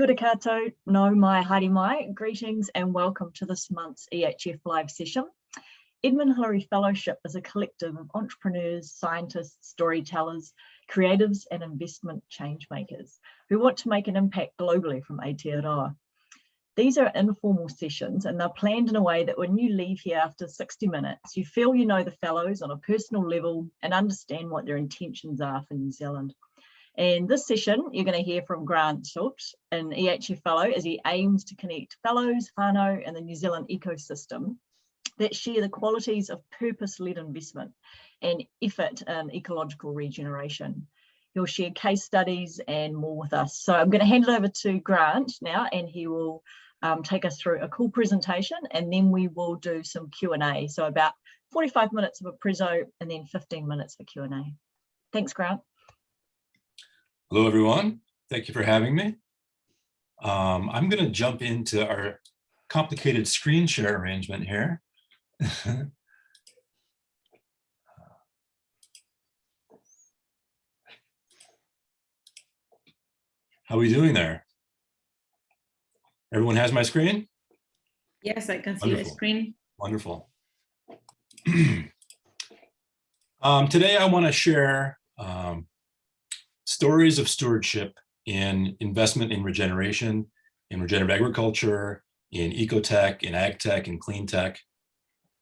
Kia ora nau mai haere mai, greetings and welcome to this month's EHF live session. Edmund Hillary Fellowship is a collective of entrepreneurs, scientists, storytellers, creatives and investment change makers who want to make an impact globally from Aotearoa. These are informal sessions and they're planned in a way that when you leave here after 60 minutes, you feel you know the fellows on a personal level and understand what their intentions are for New Zealand. And this session, you're going to hear from Grant Schultz, an EHF fellow, as he aims to connect fellows, whānau, and the New Zealand ecosystem that share the qualities of purpose-led investment and effort in ecological regeneration. He'll share case studies and more with us. So I'm going to hand it over to Grant now, and he will um, take us through a cool presentation, and then we will do some Q&A. So about 45 minutes of a prezzo and then 15 minutes for Q&A. Thanks, Grant. Hello, everyone. Thank you for having me. Um, I'm going to jump into our complicated screen share arrangement here. How are we doing there? Everyone has my screen? Yes, I can see Wonderful. the screen. Wonderful. um, today I want to share um, stories of stewardship in investment in regeneration, in regenerative agriculture, in ecotech, in ag tech, in clean tech,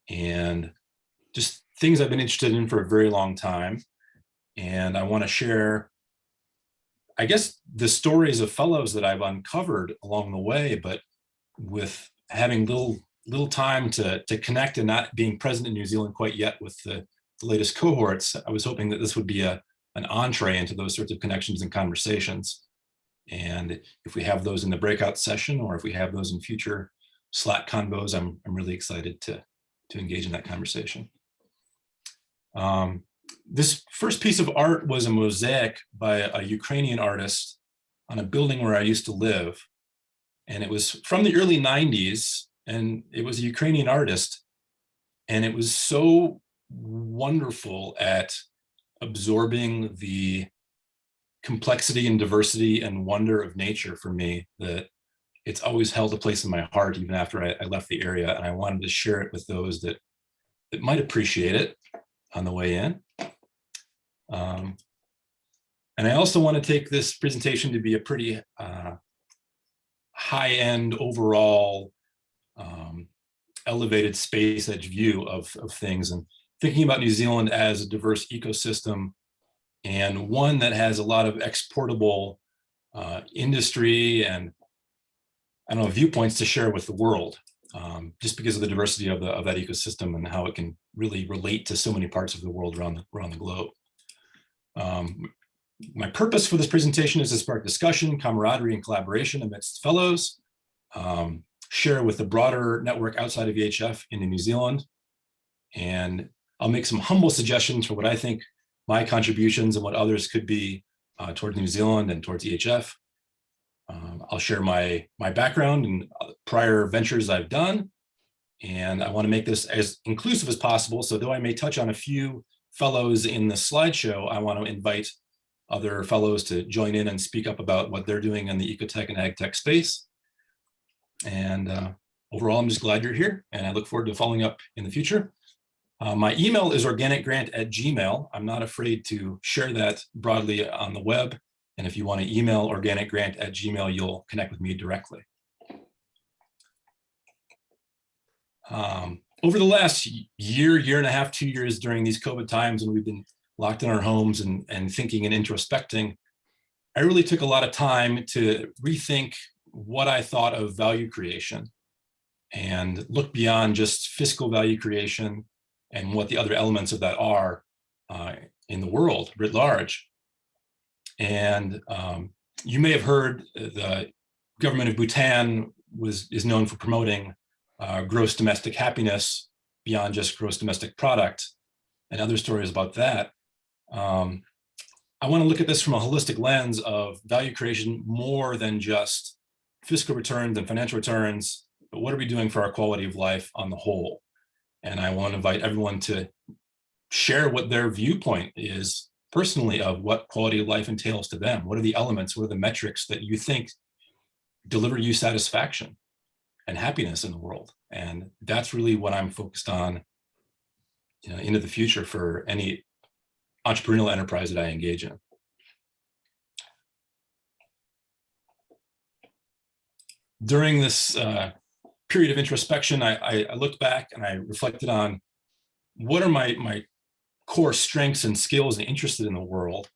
and just things I've been interested in for a very long time. And I want to share, I guess, the stories of fellows that I've uncovered along the way, but with having little little time to, to connect and not being present in New Zealand quite yet with the, the latest cohorts, I was hoping that this would be a, an entree into those sorts of connections and conversations. And if we have those in the breakout session, or if we have those in future Slack convos, I'm, I'm really excited to, to engage in that conversation. Um, this first piece of art was a mosaic by a Ukrainian artist on a building where I used to live. And it was from the early 90s, and it was a Ukrainian artist. And it was so wonderful at absorbing the complexity and diversity and wonder of nature for me that it's always held a place in my heart even after I, I, left the area and I wanted to share it with those that that might appreciate it on the way in. Um, and I also want to take this presentation to be a pretty uh, high-end overall um, elevated space edge view of, of things and thinking about New Zealand as a diverse ecosystem and one that has a lot of exportable uh, industry and I don't know, viewpoints to share with the world, um, just because of the diversity of, the, of that ecosystem and how it can really relate to so many parts of the world around the, around the globe. Um, my purpose for this presentation is to spark discussion, camaraderie, and collaboration amidst fellows, um, share with the broader network outside of EHF into New Zealand, and I'll make some humble suggestions for what I think my contributions and what others could be uh, towards New Zealand and towards EHF. Um, I'll share my, my background and prior ventures I've done. And I want to make this as inclusive as possible. So though I may touch on a few fellows in the slideshow, I want to invite other fellows to join in and speak up about what they're doing in the ecotech and ag tech space. And uh, overall, I'm just glad you're here and I look forward to following up in the future. Uh, my email is organicgrant at gmail. I'm not afraid to share that broadly on the web. And if you want to email organicgrant at gmail, you'll connect with me directly. Um, over the last year, year and a half, two years during these COVID times and we've been locked in our homes and, and thinking and introspecting, I really took a lot of time to rethink what I thought of value creation and look beyond just fiscal value creation and what the other elements of that are uh, in the world writ large. And um, you may have heard the government of Bhutan was is known for promoting uh, gross domestic happiness beyond just gross domestic product and other stories about that. Um, I want to look at this from a holistic lens of value creation more than just fiscal returns and financial returns, but what are we doing for our quality of life on the whole? And I want to invite everyone to share what their viewpoint is personally of what quality of life entails to them. What are the elements, what are the metrics that you think deliver you satisfaction and happiness in the world. And that's really what I'm focused on you know, into the future for any entrepreneurial enterprise that I engage in. During this uh, period of introspection, I, I, I looked back and I reflected on what are my, my core strengths and skills and interested in the world.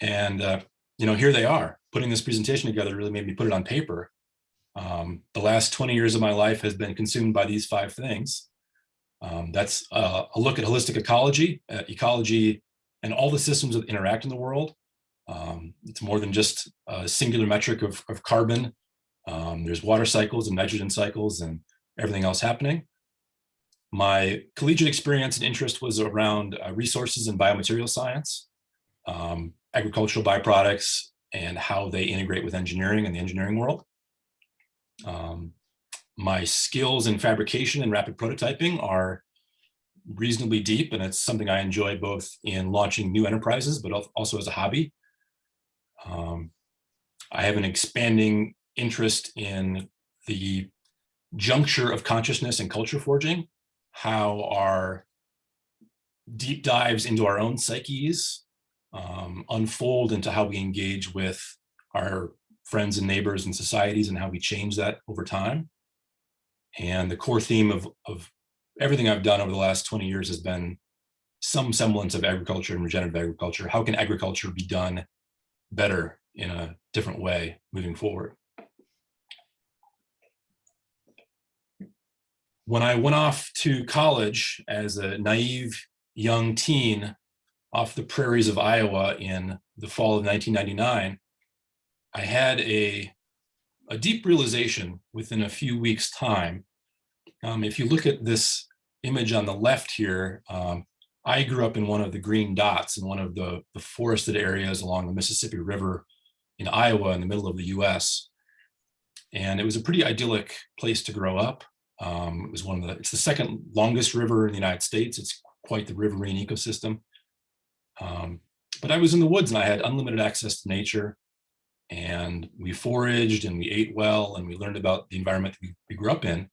And, uh, you know, here they are. Putting this presentation together really made me put it on paper. Um, the last 20 years of my life has been consumed by these five things. Um, that's uh, a look at holistic ecology, uh, ecology and all the systems that interact in the world. Um, it's more than just a singular metric of, of carbon. Um, there's water cycles and nitrogen cycles and everything else happening. My collegiate experience and interest was around uh, resources and biomaterial science, um, agricultural byproducts, and how they integrate with engineering and the engineering world. Um, my skills in fabrication and rapid prototyping are reasonably deep, and it's something I enjoy both in launching new enterprises, but also as a hobby. Um, I have an expanding interest in the juncture of consciousness and culture forging, how our deep dives into our own psyches um, unfold into how we engage with our friends and neighbors and societies and how we change that over time. And the core theme of, of everything I've done over the last 20 years has been some semblance of agriculture and regenerative agriculture. How can agriculture be done better in a different way moving forward? When I went off to college as a naive young teen off the prairies of Iowa in the fall of 1999, I had a, a deep realization within a few weeks time. Um, if you look at this image on the left here, um, I grew up in one of the green dots in one of the, the forested areas along the Mississippi River in Iowa in the middle of the US. And it was a pretty idyllic place to grow up. Um, it was one of the, it's the second longest river in the United States. It's quite the riverine ecosystem. Um, but I was in the woods and I had unlimited access to nature and we foraged and we ate well and we learned about the environment we, we grew up in.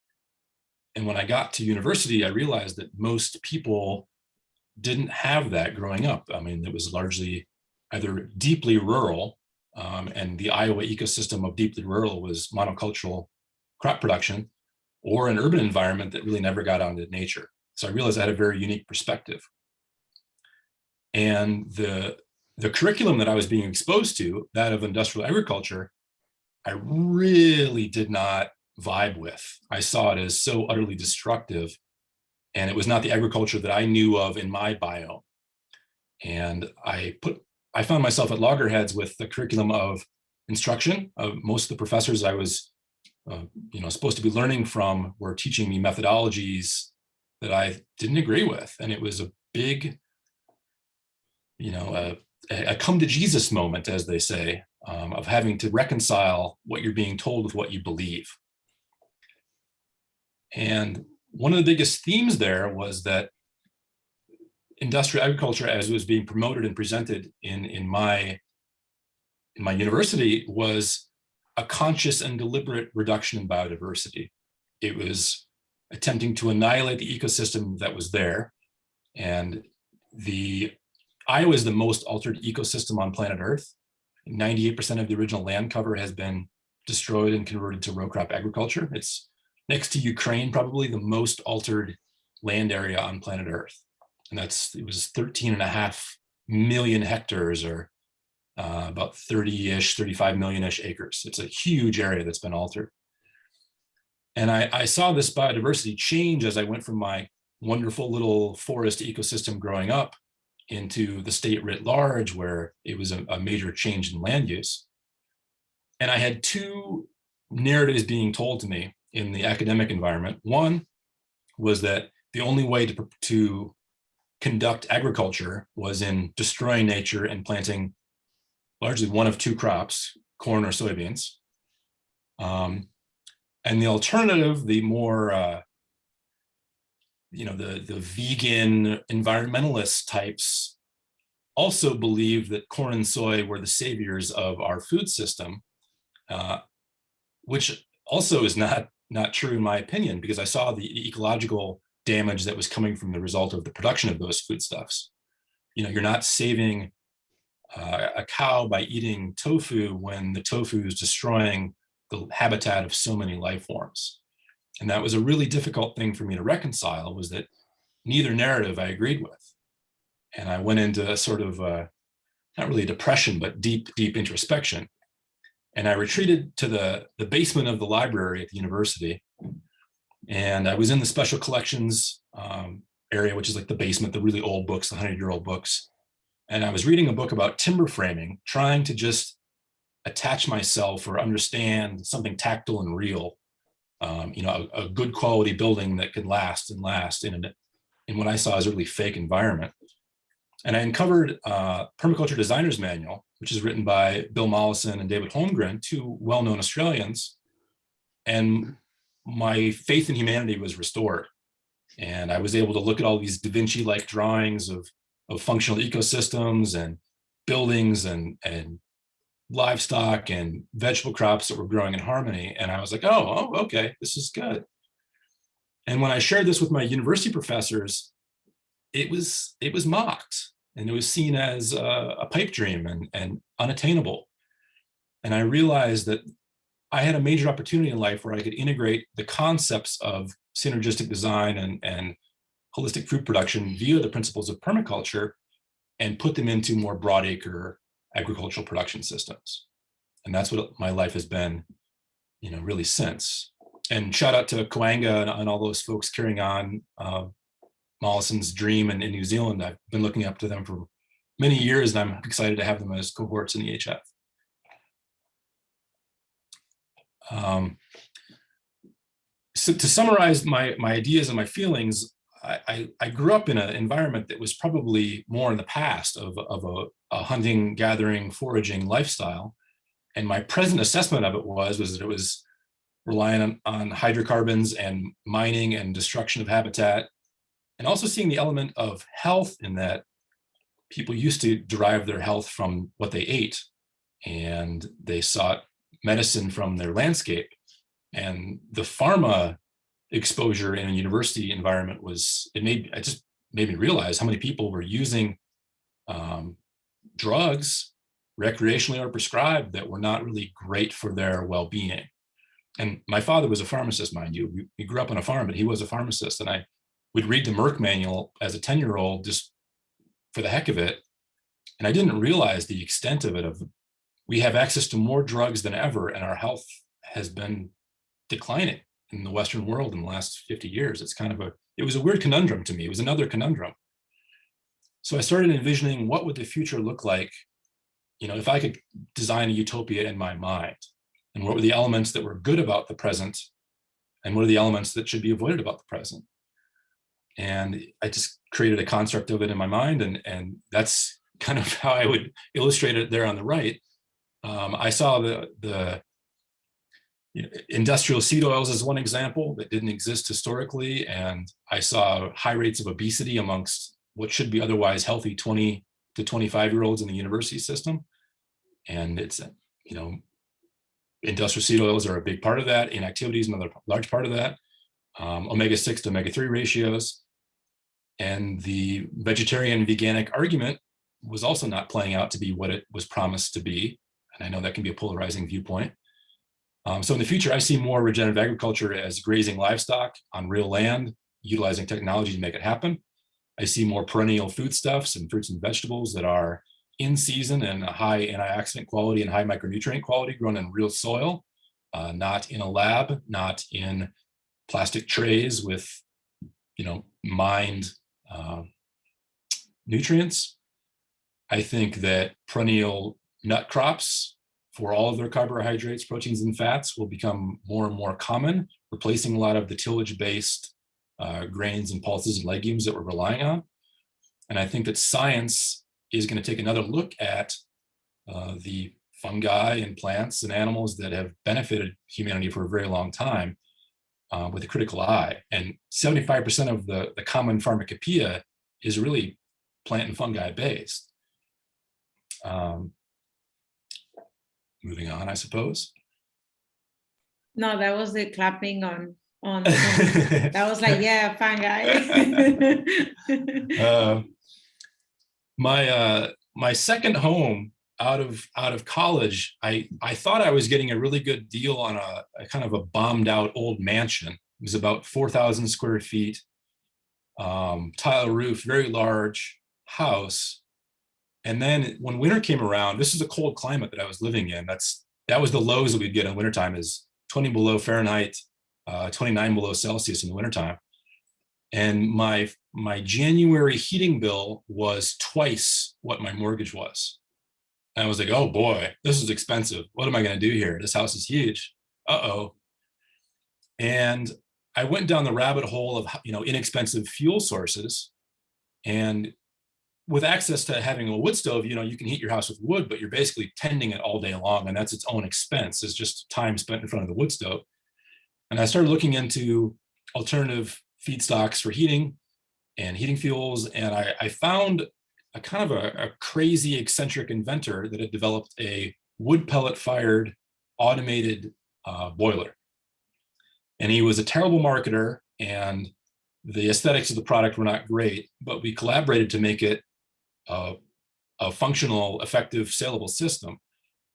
And when I got to university, I realized that most people didn't have that growing up. I mean, it was largely either deeply rural um, and the Iowa ecosystem of deeply rural was monocultural crop production or an urban environment that really never got out into nature. So I realized I had a very unique perspective. And the, the curriculum that I was being exposed to, that of industrial agriculture, I really did not vibe with. I saw it as so utterly destructive. And it was not the agriculture that I knew of in my bio. And I put, I found myself at loggerheads with the curriculum of instruction. Of most of the professors I was uh, you know, supposed to be learning from were teaching me methodologies that I didn't agree with. And it was a big, you know, a, a come to Jesus moment, as they say, um, of having to reconcile what you're being told with what you believe. And one of the biggest themes there was that industrial agriculture, as it was being promoted and presented in, in, my, in my university, was a conscious and deliberate reduction in biodiversity. It was attempting to annihilate the ecosystem that was there. And the Iowa is the most altered ecosystem on planet Earth. 98% of the original land cover has been destroyed and converted to row crop agriculture. It's next to Ukraine, probably the most altered land area on planet Earth. And that's, it was 13 and a half million hectares or uh, about 30-ish, 35 million-ish acres. It's a huge area that's been altered. And I, I, saw this biodiversity change as I went from my wonderful little forest ecosystem growing up into the state writ large, where it was a, a major change in land use. And I had two narratives being told to me in the academic environment. One was that the only way to, to conduct agriculture was in destroying nature and planting largely one of two crops, corn or soybeans. Um, and the alternative, the more, uh, you know, the, the vegan environmentalist types also believe that corn and soy were the saviors of our food system. Uh, which also is not not true in my opinion, because I saw the ecological damage that was coming from the result of the production of those foodstuffs. You know, you're not saving uh, a cow by eating tofu when the tofu is destroying the habitat of so many life forms. And that was a really difficult thing for me to reconcile was that neither narrative I agreed with. And I went into a sort of, uh, not really depression, but deep, deep introspection. And I retreated to the, the basement of the library at the university. And I was in the special collections um, area, which is like the basement, the really old books, the 100 year old books. And I was reading a book about timber framing, trying to just attach myself or understand something tactile and real. Um, you know, a, a, good quality building that could last and last in, an, in what I saw as a really fake environment. And I uncovered uh, Permaculture Designer's Manual, which is written by Bill Mollison and David Holmgren, two well-known Australians. And my faith in humanity was restored. And I was able to look at all these Da Vinci-like drawings of, of functional ecosystems and buildings and, and livestock and vegetable crops that were growing in harmony. And I was like, oh, oh, okay, this is good. And when I shared this with my university professors, it was it was mocked and it was seen as a, a pipe dream and, and unattainable. And I realized that I had a major opportunity in life where I could integrate the concepts of synergistic design and, and holistic food production via the principles of permaculture and put them into more broadacre agricultural production systems. And that's what my life has been, you know, really since. And shout out to Koanga and, and all those folks carrying on uh, Mollison's dream in, in New Zealand. I've been looking up to them for many years and I'm excited to have them as cohorts in EHF. Um, so to summarize my, my ideas and my feelings, I, I, grew up in an environment that was probably more in the past of, of a, a, hunting, gathering, foraging lifestyle. And my present assessment of it was, was that it was relying on, on hydrocarbons and mining and destruction of habitat and also seeing the element of health in that people used to derive their health from what they ate and they sought medicine from their landscape and the pharma exposure in a university environment was it made I just made me realize how many people were using um, drugs recreationally or prescribed that were not really great for their well-being. And my father was a pharmacist mind you. We grew up on a farm but he was a pharmacist. And I would read the Merck manual as a 10 year old just for the heck of it. And I didn't realize the extent of it of we have access to more drugs than ever and our health has been declining in the Western world in the last 50 years. It's kind of a, it was a weird conundrum to me. It was another conundrum. So I started envisioning what would the future look like, you know, if I could design a utopia in my mind and what were the elements that were good about the present and what are the elements that should be avoided about the present. And I just created a construct of it in my mind. And, and that's kind of how I would illustrate it there on the right. Um, I saw the, the you know, industrial seed oils is one example that didn't exist historically. And I saw high rates of obesity amongst what should be otherwise healthy 20 to 25 year olds in the university system. And it's, you know, industrial seed oils are a big part of that. Inactivity is another large part of that. Um, omega-6 to omega-3 ratios. And the vegetarian veganic argument was also not playing out to be what it was promised to be. And I know that can be a polarizing viewpoint. Um, so in the future, I see more regenerative agriculture as grazing livestock on real land, utilizing technology to make it happen. I see more perennial foodstuffs and fruits and vegetables that are in season and high antioxidant quality and high micronutrient quality grown in real soil, uh, not in a lab, not in plastic trays with, you know, mined uh, nutrients. I think that perennial nut crops for all of their carbohydrates, proteins, and fats will become more and more common, replacing a lot of the tillage-based uh, grains and pulses and legumes that we're relying on. And I think that science is going to take another look at uh, the fungi and plants and animals that have benefited humanity for a very long time uh, with a critical eye. And 75% of the, the common pharmacopoeia is really plant and fungi based. Um, moving on, I suppose. No, that was the clapping on, on, that was like, yeah, fine guy. Uh, my uh, my second home out of out of college, I I thought I was getting a really good deal on a, a kind of a bombed out old mansion. It was about four thousand square feet, um, tile roof, very large house. And then when winter came around, this is a cold climate that I was living in. That's that was the lows that we'd get in wintertime is 20 below Fahrenheit, uh, 29 below Celsius in the wintertime. And my my January heating bill was twice what my mortgage was. And I was like, oh boy, this is expensive. What am I going to do here? This house is huge. Uh-oh. And I went down the rabbit hole of, you know, inexpensive fuel sources. And with access to having a wood stove, you know, you can heat your house with wood, but you're basically tending it all day long. And that's its own expense. It's just time spent in front of the wood stove. And I started looking into alternative feedstocks for heating and heating fuels. And I, I found a kind of a, a, crazy eccentric inventor that had developed a wood pellet fired automated uh, boiler. And he was a terrible marketer and the aesthetics of the product were not great, but we collaborated to make it a, a functional, effective, saleable system.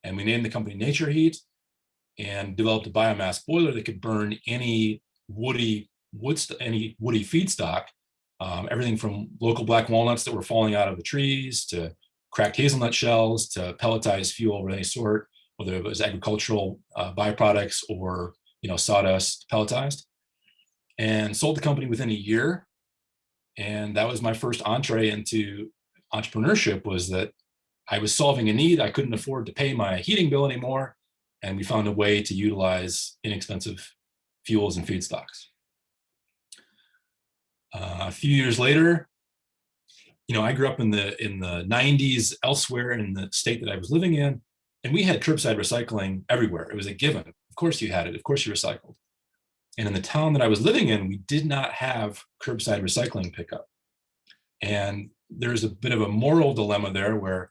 And we named the company Nature Heat and developed a biomass boiler that could burn any woody wood, any woody feedstock, um, everything from local black walnuts that were falling out of the trees to cracked hazelnut shells to pelletized fuel of any sort, whether it was agricultural uh, byproducts or you know sawdust pelletized, and sold the company within a year. And that was my first entree into entrepreneurship was that I was solving a need. I couldn't afford to pay my heating bill anymore. And we found a way to utilize inexpensive fuels and feedstocks. Uh, a few years later, you know, I grew up in the in the 90s elsewhere in the state that I was living in, and we had curbside recycling everywhere. It was a given. Of course you had it. Of course you recycled. And in the town that I was living in, we did not have curbside recycling pickup. And there's a bit of a moral dilemma there where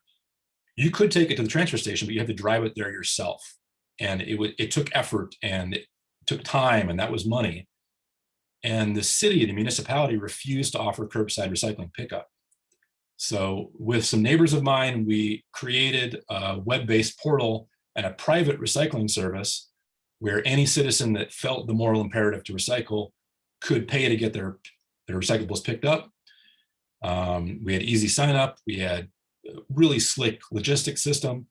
you could take it to the transfer station, but you have to drive it there yourself. And it it took effort and it took time and that was money. And the city, the municipality refused to offer curbside recycling pickup. So with some neighbors of mine, we created a web-based portal and a private recycling service where any citizen that felt the moral imperative to recycle could pay to get their, their recyclables picked up. Um, we had easy sign up. We had really slick logistics system.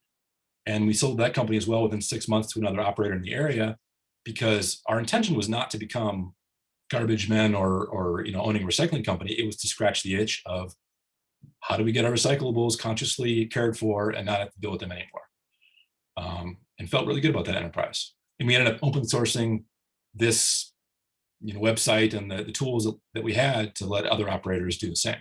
And we sold that company as well within six months to another operator in the area because our intention was not to become garbage men or, or you know, owning a recycling company. It was to scratch the itch of how do we get our recyclables consciously cared for and not have to deal with them anymore. Um, and felt really good about that enterprise. And we ended up open sourcing this you know, website and the, the tools that we had to let other operators do the same.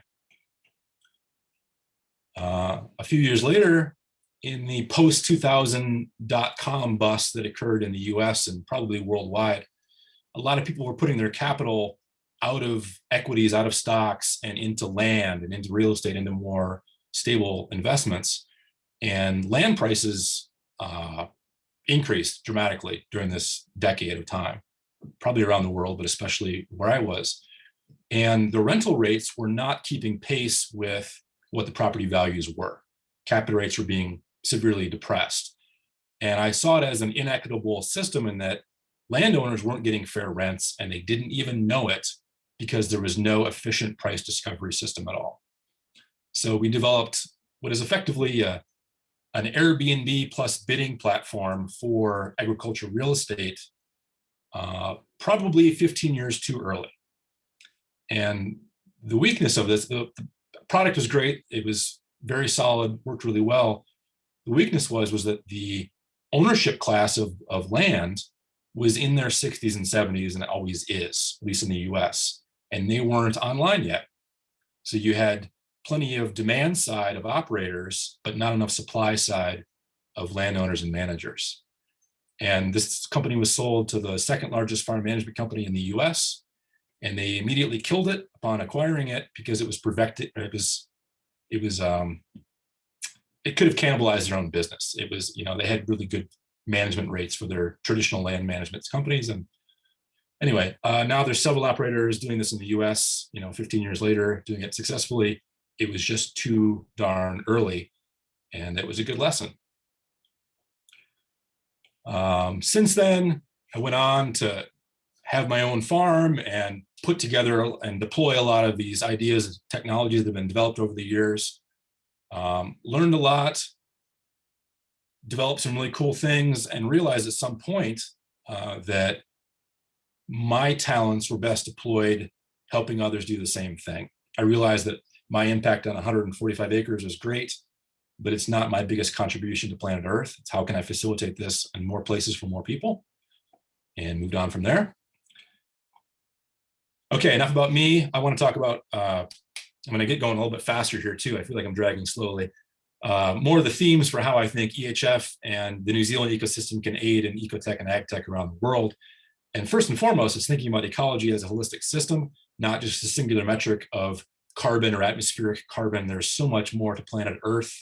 A few years later, in the post-2000 dot-com bust that occurred in the US and probably worldwide, a lot of people were putting their capital out of equities, out of stocks, and into land and into real estate, into more stable investments. And land prices uh, increased dramatically during this decade of time, probably around the world, but especially where I was. And the rental rates were not keeping pace with what the property values were. Capital rates were being severely depressed. And I saw it as an inequitable system in that landowners weren't getting fair rents and they didn't even know it because there was no efficient price discovery system at all. So we developed what is effectively a, an Airbnb plus bidding platform for agricultural real estate, uh, probably 15 years too early. And the weakness of this, the product was great. It was very solid, worked really well. The weakness was, was that the ownership class of, of land was in their 60s and 70s and always is, at least in the US, and they weren't online yet. So you had plenty of demand side of operators, but not enough supply side of landowners and managers. And this company was sold to the second largest farm management company in the US and they immediately killed it upon acquiring it because it was perfected. It was, it was, um, it could have cannibalized their own business. It was, you know, they had really good management rates for their traditional land management companies. And anyway, uh, now there's several operators doing this in the US, you know, 15 years later, doing it successfully. It was just too darn early and it was a good lesson. Um, since then, I went on to have my own farm and put together and deploy a lot of these ideas and technologies that have been developed over the years. Um, learned a lot, developed some really cool things and realized at some point uh, that my talents were best deployed helping others do the same thing. I realized that my impact on 145 acres is great, but it's not my biggest contribution to planet Earth. It's how can I facilitate this in more places for more people? And moved on from there. Okay, enough about me. I want to talk about, uh, I'm going to get going a little bit faster here too. I feel like I'm dragging slowly. Uh, more of the themes for how I think EHF and the New Zealand ecosystem can aid in ecotech and agtech around the world. And first and foremost is thinking about ecology as a holistic system, not just a singular metric of carbon or atmospheric carbon. There's so much more to planet Earth.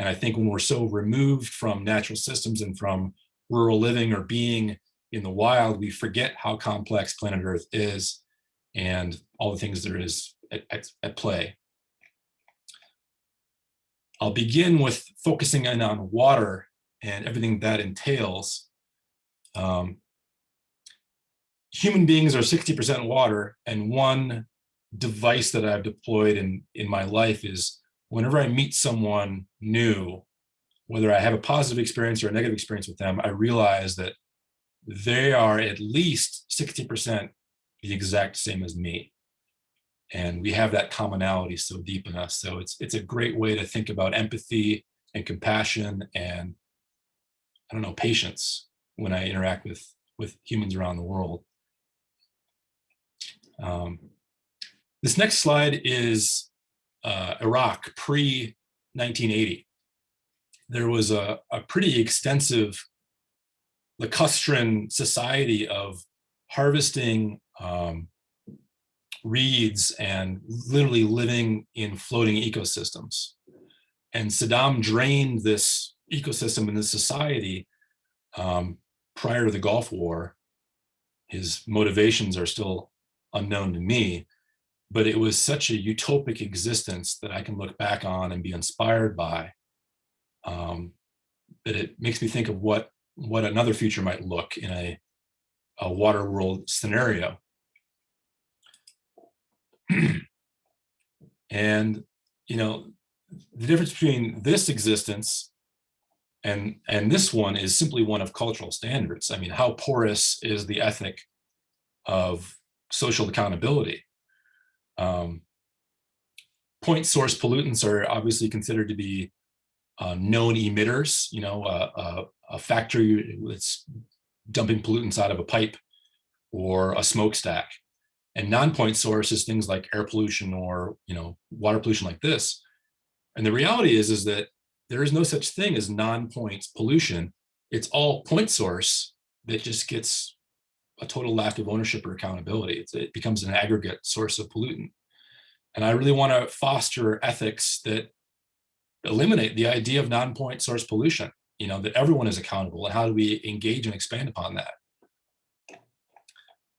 And I think when we're so removed from natural systems and from rural living or being in the wild, we forget how complex planet Earth is and all the things there is at, at, at play. I'll begin with focusing in on water and everything that entails. Um, human beings are 60% water and one device that I've deployed in, in my life is whenever I meet someone new, whether I have a positive experience or a negative experience with them, I realize that they are at least 60% the exact same as me. And we have that commonality so deep in us. So it's it's a great way to think about empathy and compassion and I don't know, patience when I interact with with humans around the world. Um, this next slide is uh, Iraq pre-1980. There was a, a pretty extensive lacustrine society of harvesting um, reeds and literally living in floating ecosystems. And Saddam drained this ecosystem and this society um, prior to the Gulf War. His motivations are still unknown to me, but it was such a utopic existence that I can look back on and be inspired by. Um, that it makes me think of what what another future might look in a, a water world scenario. and you know the difference between this existence and and this one is simply one of cultural standards. I mean how porous is the ethic of social accountability? Um, point source pollutants are obviously considered to be uh, known emitters you know uh, uh, a factory that's dumping pollutants out of a pipe or a smokestack and non-point source is things like air pollution or you know water pollution like this. And the reality is is that there is no such thing as non-point pollution. It's all point source that just gets a total lack of ownership or accountability. It's, it becomes an aggregate source of pollutant. And i really want to foster ethics that eliminate the idea of non-point source pollution you know that everyone is accountable and how do we engage and expand upon that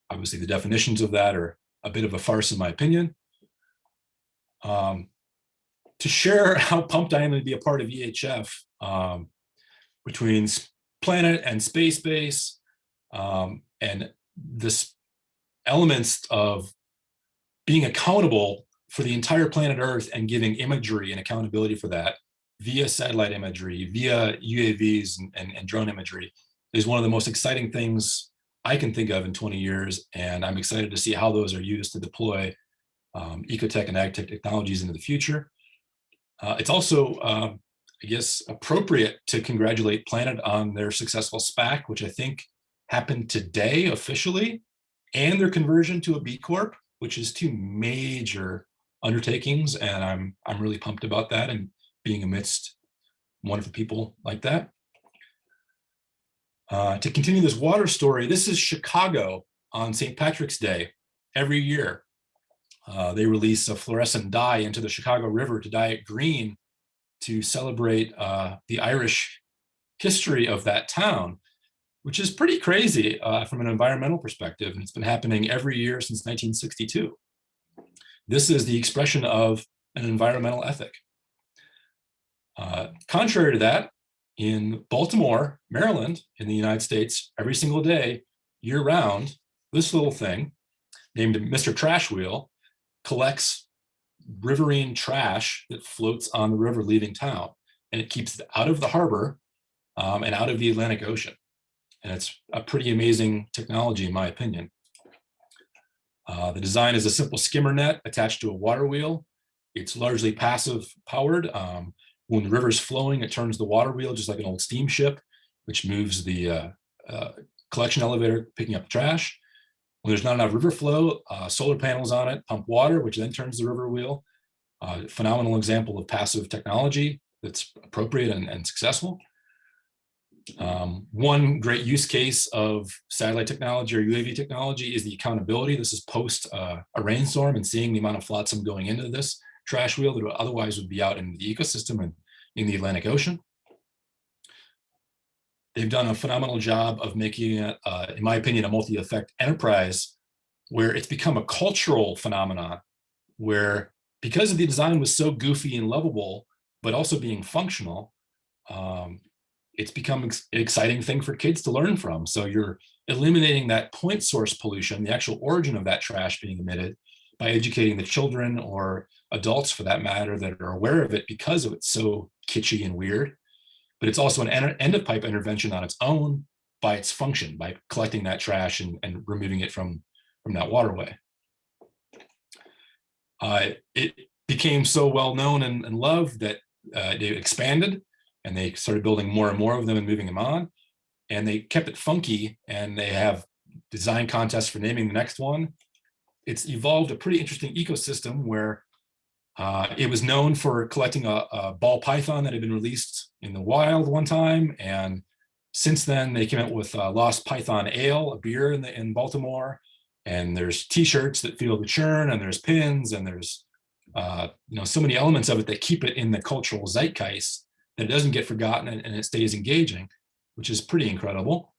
Obviously, the definitions of that are a bit of a farce in my opinion. Um, to share how pumped I am to be a part of EHF um, between planet and space base um, and this elements of being accountable for the entire planet Earth and giving imagery and accountability for that via satellite imagery, via UAVs and, and, and drone imagery is one of the most exciting things I can think of in 20 years. And I'm excited to see how those are used to deploy um, ecotech and agtech technologies into the future. Uh, it's also, um, I guess, appropriate to congratulate Planet on their successful SPAC, which I think happened today officially, and their conversion to a B Corp, which is two major undertakings. And I'm, I'm really pumped about that and being amidst wonderful people like that. Uh, to continue this water story, this is Chicago on St. Patrick's Day every year. Uh, they release a fluorescent dye into the Chicago River to dye it green to celebrate uh, the Irish history of that town. which is pretty crazy uh, from an environmental perspective. And it's been happening every year since 1962. This is the expression of an environmental ethic. Uh, contrary to that, in Baltimore, Maryland, in the United States, every single day, year round, this little thing named Mr. Trash Wheel collects riverine trash that floats on the river leaving town. And it keeps it out of the harbor um, and out of the Atlantic Ocean. And it's a pretty amazing technology, in my opinion. Uh, the design is a simple skimmer net attached to a water wheel. It's largely passive powered. Um, when the river is flowing, it turns the water wheel just like an old steamship, which moves the uh, uh, collection elevator picking up trash. When there's not enough river flow, uh, solar panels on it pump water, which then turns the river wheel. Uh, phenomenal example of passive technology that's appropriate and, and successful. Um, one great use case of satellite technology or UAV technology is the accountability. This is post uh, a rainstorm and seeing the amount of flotsam going into this trash wheel that otherwise would be out in the ecosystem and in the Atlantic Ocean. They've done a phenomenal job of making it, uh, in my opinion, a multi-effect enterprise where it's become a cultural phenomenon where because the design was so goofy and lovable, but also being functional, um, it's become an exciting thing for kids to learn from. So you're eliminating that point source pollution, the actual origin of that trash being emitted by educating the children or adults for that matter that are aware of it because of it's so kitschy and weird. But it's also an end of pipe intervention on its own by its function, by collecting that trash and, and removing it from, from that waterway. Uh, it became so well known and, and loved that uh, it expanded and they started building more and more of them and moving them on. And they kept it funky and they have design contests for naming the next one. It's evolved a pretty interesting ecosystem where uh, it was known for collecting a, a, ball python that had been released in the wild one time. And since then they came out with uh, Lost Python Ale, a beer in, the, in Baltimore. And there's t-shirts that feel the churn and there's pins and there's uh, you know so many elements of it that keep it in the cultural zeitgeist that it doesn't get forgotten and, and, it stays engaging, which is pretty incredible.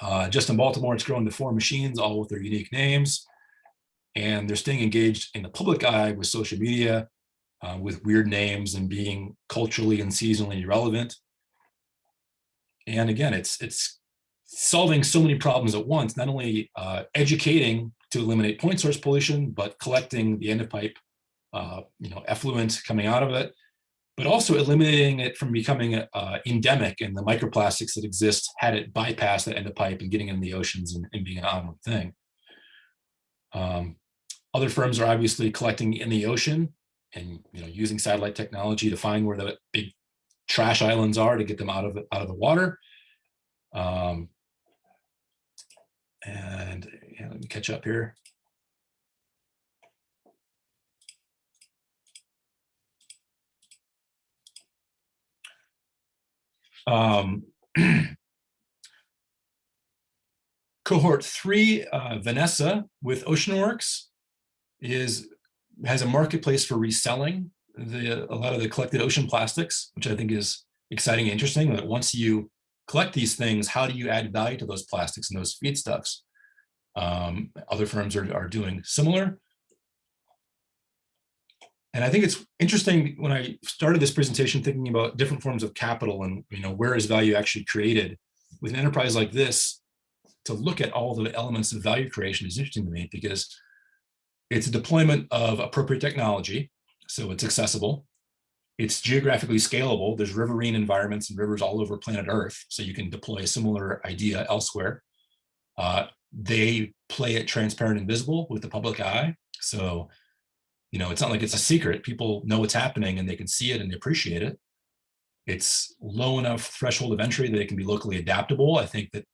Uh, just in Baltimore, it's grown to four machines, all with their unique names. And they're staying engaged in the public eye with social media, uh, with weird names and being culturally and seasonally relevant. And again, it's, it's solving so many problems at once, not only uh, educating to eliminate point source pollution, but collecting the end of pipe, uh, you know, effluent coming out of it, but also eliminating it from becoming uh, endemic and the microplastics that exist had it bypass that end of pipe and getting in the oceans and, and being an onward thing. Um, other firms are obviously collecting in the ocean and you know using satellite technology to find where the big trash islands are to get them out of the, out of the water. Um, and yeah, let me catch up here. Um, cohort three, uh, Vanessa with OceanWorks is has a marketplace for reselling the a lot of the collected ocean plastics, which I think is exciting and interesting. That once you collect these things, how do you add value to those plastics and those feedstuffs? Um, other firms are, are doing similar. And I think it's interesting when I started this presentation thinking about different forms of capital and you know where is value actually created with an enterprise like this to look at all the elements of value creation is interesting to me because it's a deployment of appropriate technology so it's accessible it's geographically scalable there's riverine environments and rivers all over planet earth so you can deploy a similar idea elsewhere uh, they play it transparent and visible with the public eye so you know, it's not like it's a secret. People know what's happening and they can see it and they appreciate it. It's low enough threshold of entry that it can be locally adaptable. I think that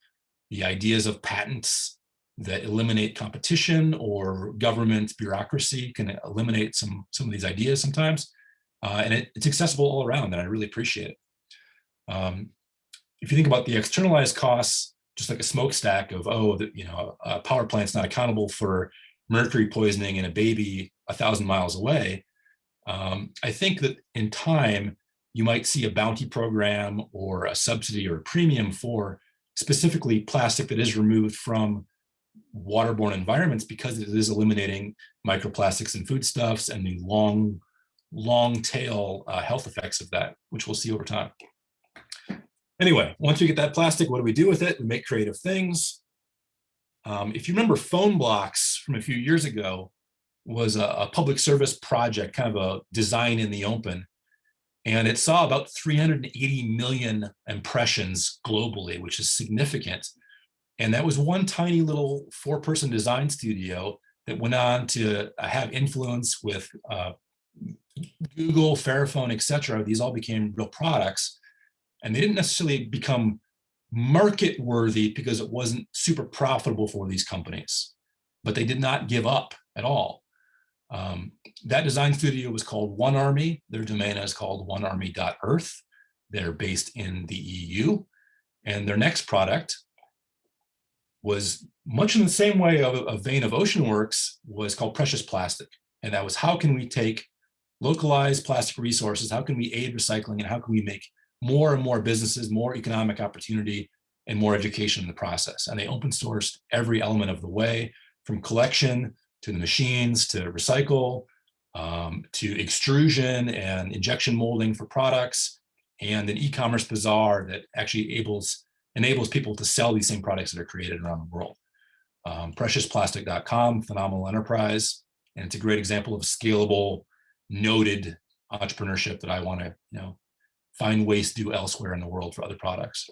the ideas of patents that eliminate competition or government bureaucracy can eliminate some, some of these ideas sometimes. Uh, and it, it's accessible all around and I really appreciate it. Um, if you think about the externalized costs, just like a smokestack of, oh, the, you know, a power plant's not accountable for mercury poisoning in a baby a thousand miles away, um, I think that in time, you might see a bounty program or a subsidy or a premium for specifically plastic that is removed from waterborne environments because it is eliminating microplastics and foodstuffs and the long, long tail uh, health effects of that, which we'll see over time. Anyway, once we get that plastic, what do we do with it? We make creative things. Um, if you remember Phonebloks from a few years ago was a, a public service project, kind of a design in the open. And it saw about 380 million impressions globally, which is significant. And that was one tiny little four person design studio that went on to uh, have influence with uh, Google, Fairphone, et cetera. These all became real products. And they didn't necessarily become market worthy because it wasn't super profitable for these companies, but they did not give up at all. Um, that design studio was called One Army. Their domain is called onearmy.earth. They're based in the EU. And their next product was much in the same way of a vein of OceanWorks was called Precious Plastic. And that was how can we take localized plastic resources, how can we aid recycling, and how can we make more and more businesses, more economic opportunity, and more education in the process. And they open sourced every element of the way, from collection to the machines, to recycle, um, to extrusion and injection molding for products, and an e-commerce bazaar that actually enables enables people to sell these same products that are created around the world. Um, preciousplastic.com, phenomenal enterprise, and it's a great example of scalable, noted entrepreneurship that I want to, you know, find ways to do elsewhere in the world for other products.